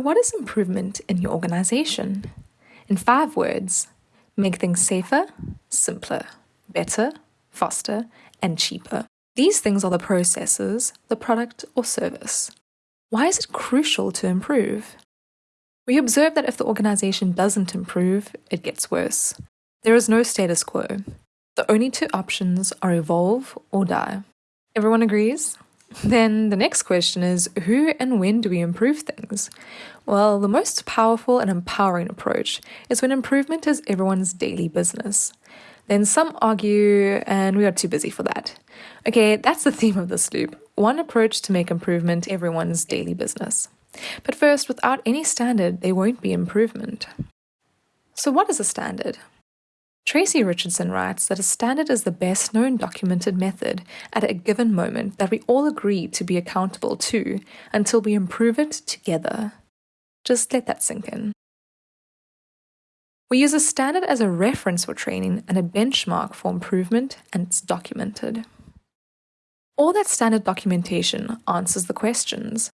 what is improvement in your organization? In five words, make things safer, simpler, better, faster, and cheaper. These things are the processes, the product, or service. Why is it crucial to improve? We observe that if the organization doesn't improve, it gets worse. There is no status quo. The only two options are evolve or die. Everyone agrees? Then the next question is who and when do we improve things? Well, the most powerful and empowering approach is when improvement is everyone's daily business. Then some argue, and we are too busy for that. Okay, that's the theme of this loop one approach to make improvement everyone's daily business. But first, without any standard, there won't be improvement. So, what is a standard? Tracy Richardson writes that a standard is the best known documented method at a given moment that we all agree to be accountable to until we improve it together. Just let that sink in. We use a standard as a reference for training and a benchmark for improvement, and it's documented. All that standard documentation answers the questions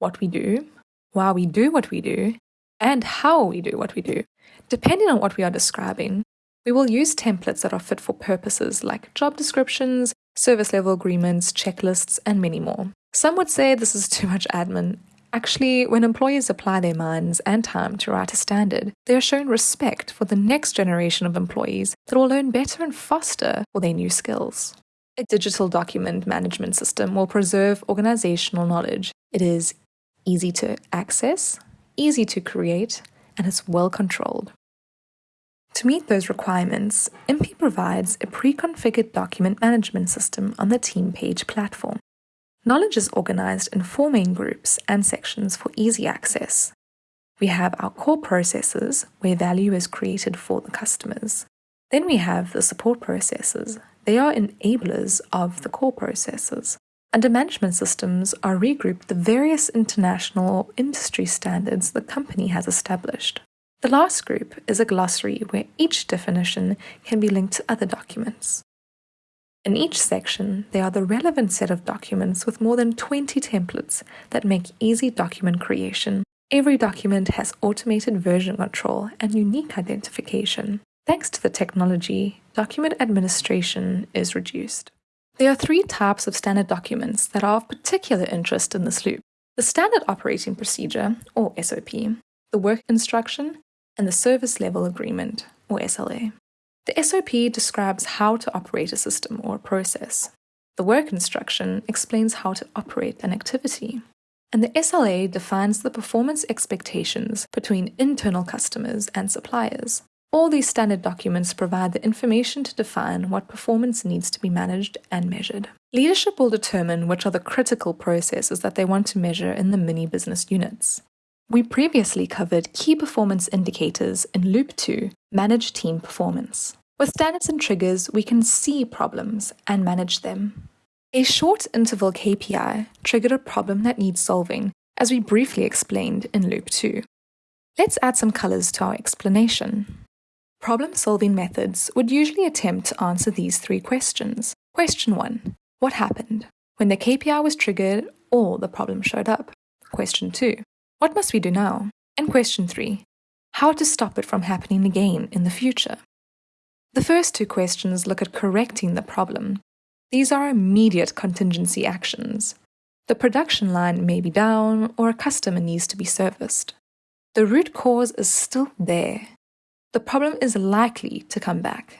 what we do, why we do what we do, and how we do what we do. Depending on what we are describing, we will use templates that are fit for purposes like job descriptions, service level agreements, checklists, and many more. Some would say this is too much admin. Actually, when employees apply their minds and time to write a standard, they are shown respect for the next generation of employees that will learn better and faster for their new skills. A digital document management system will preserve organizational knowledge. It is easy to access, easy to create, and it's well controlled. To meet those requirements, MP provides a pre-configured document management system on the TeamPage platform. Knowledge is organized in four main groups and sections for easy access. We have our core processes, where value is created for the customers. Then we have the support processes. They are enablers of the core processes. Under management systems are regrouped the various international or industry standards the company has established. The last group is a glossary where each definition can be linked to other documents. In each section, there are the relevant set of documents with more than 20 templates that make easy document creation. Every document has automated version control and unique identification. Thanks to the technology, document administration is reduced. There are three types of standard documents that are of particular interest in this loop. The Standard Operating Procedure, or SOP, the Work Instruction, and the Service Level Agreement, or SLA. The SOP describes how to operate a system or a process. The Work Instruction explains how to operate an activity. And the SLA defines the performance expectations between internal customers and suppliers. All these standard documents provide the information to define what performance needs to be managed and measured. Leadership will determine which are the critical processes that they want to measure in the mini business units. We previously covered key performance indicators in Loop 2, Manage Team Performance. With standards and triggers, we can see problems and manage them. A short interval KPI triggered a problem that needs solving, as we briefly explained in Loop 2. Let's add some colors to our explanation. Problem solving methods would usually attempt to answer these three questions. Question 1 What happened? When the KPI was triggered or the problem showed up. Question 2 What must we do now? And question 3 How to stop it from happening again in the future? The first two questions look at correcting the problem. These are immediate contingency actions. The production line may be down or a customer needs to be serviced. The root cause is still there the problem is likely to come back.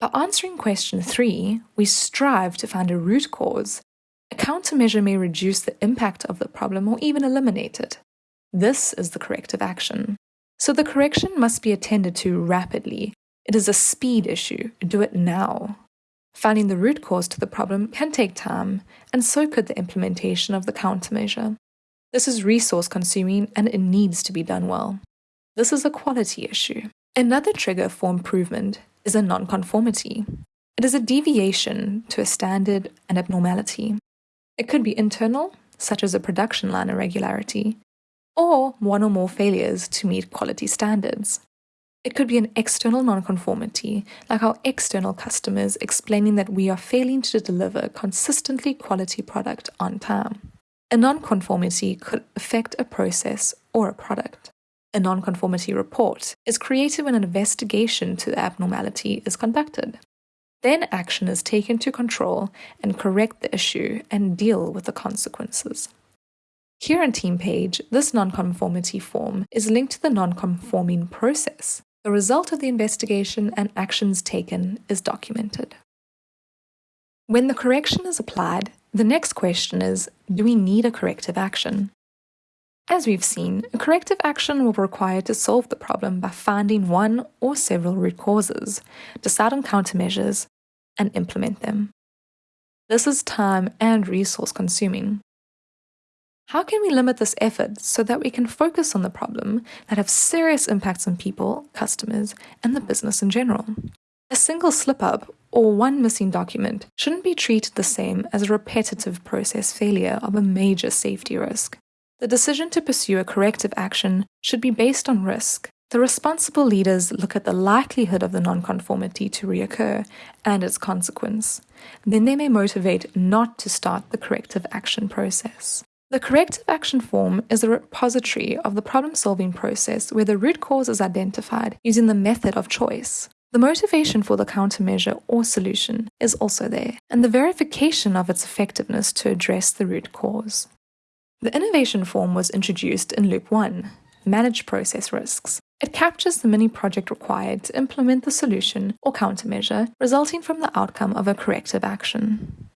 By answering question 3, we strive to find a root cause. A countermeasure may reduce the impact of the problem or even eliminate it. This is the corrective action. So the correction must be attended to rapidly. It is a speed issue. Do it now. Finding the root cause to the problem can take time, and so could the implementation of the countermeasure. This is resource consuming and it needs to be done well. This is a quality issue. Another trigger for improvement is a nonconformity. It is a deviation to a standard and abnormality. It could be internal, such as a production line irregularity, or one or more failures to meet quality standards. It could be an external nonconformity, like our external customers explaining that we are failing to deliver consistently quality product on time. A nonconformity could affect a process or a product. A nonconformity report is created when an investigation to the abnormality is conducted. Then action is taken to control and correct the issue and deal with the consequences. Here in TeamPage, this nonconformity form is linked to the nonconforming process. The result of the investigation and actions taken is documented. When the correction is applied, the next question is, do we need a corrective action? As we've seen, a corrective action will be required to solve the problem by finding one or several root causes, decide on countermeasures, and implement them. This is time and resource consuming. How can we limit this effort so that we can focus on the problem that have serious impacts on people, customers, and the business in general? A single slip up or one missing document shouldn't be treated the same as a repetitive process failure of a major safety risk. The decision to pursue a corrective action should be based on risk. The responsible leaders look at the likelihood of the nonconformity to reoccur and its consequence. Then they may motivate not to start the corrective action process. The corrective action form is a repository of the problem solving process where the root cause is identified using the method of choice. The motivation for the countermeasure or solution is also there, and the verification of its effectiveness to address the root cause. The innovation form was introduced in Loop 1 Manage Process Risks. It captures the mini project required to implement the solution or countermeasure resulting from the outcome of a corrective action.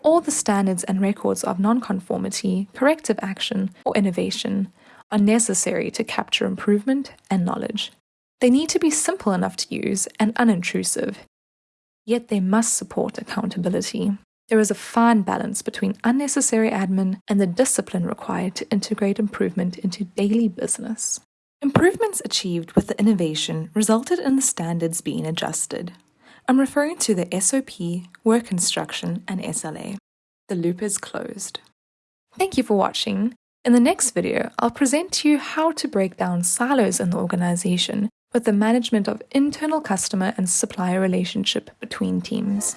All the standards and records of nonconformity, corrective action, or innovation are necessary to capture improvement and knowledge. They need to be simple enough to use and unintrusive, yet they must support accountability. There is a fine balance between unnecessary admin and the discipline required to integrate improvement into daily business. Improvements achieved with the innovation resulted in the standards being adjusted. I'm referring to the SOP, work instruction, and SLA. The loop is closed. Thank you for watching. In the next video, I'll present to you how to break down silos in the organization with the management of internal customer and supplier relationship between teams.